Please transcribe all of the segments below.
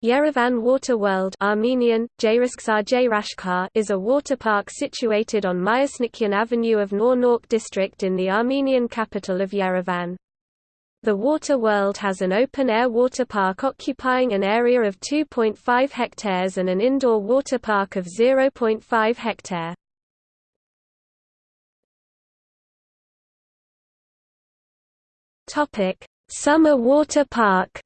Yerevan Water World Armenian, is a water park situated on Myasnikyan Avenue of Nor-Nork district in the Armenian capital of Yerevan. The Water World has an open-air water park occupying an area of 2.5 hectares and an indoor water park of 0.5 hectare. Summer water park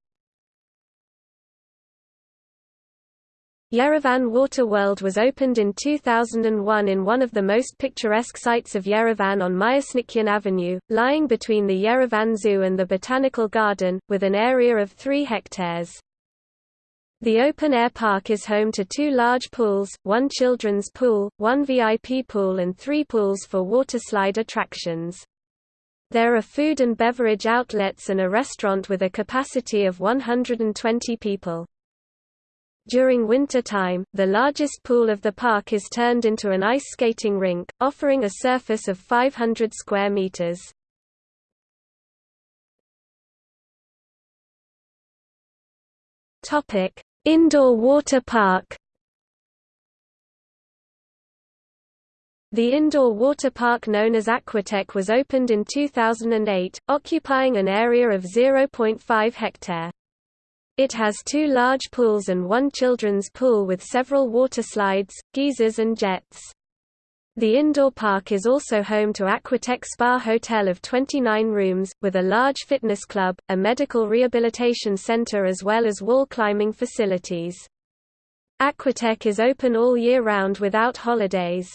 Yerevan Water World was opened in 2001 in one of the most picturesque sites of Yerevan on Myasnikyan Avenue, lying between the Yerevan Zoo and the Botanical Garden, with an area of 3 hectares. The open-air park is home to two large pools, one children's pool, one VIP pool and three pools for waterslide attractions. There are food and beverage outlets and a restaurant with a capacity of 120 people. During winter time, the largest pool of the park is turned into an ice skating rink, offering a surface of 500 square meters. Topic: Indoor water park. The indoor water park known as Aquatech was opened in 2008, occupying an area of 0.5 hectare. It has two large pools and one children's pool with several water slides, geysers and jets. The indoor park is also home to Aquatech Spa Hotel of 29 rooms, with a large fitness club, a medical rehabilitation center as well as wall climbing facilities. Aquatech is open all year round without holidays.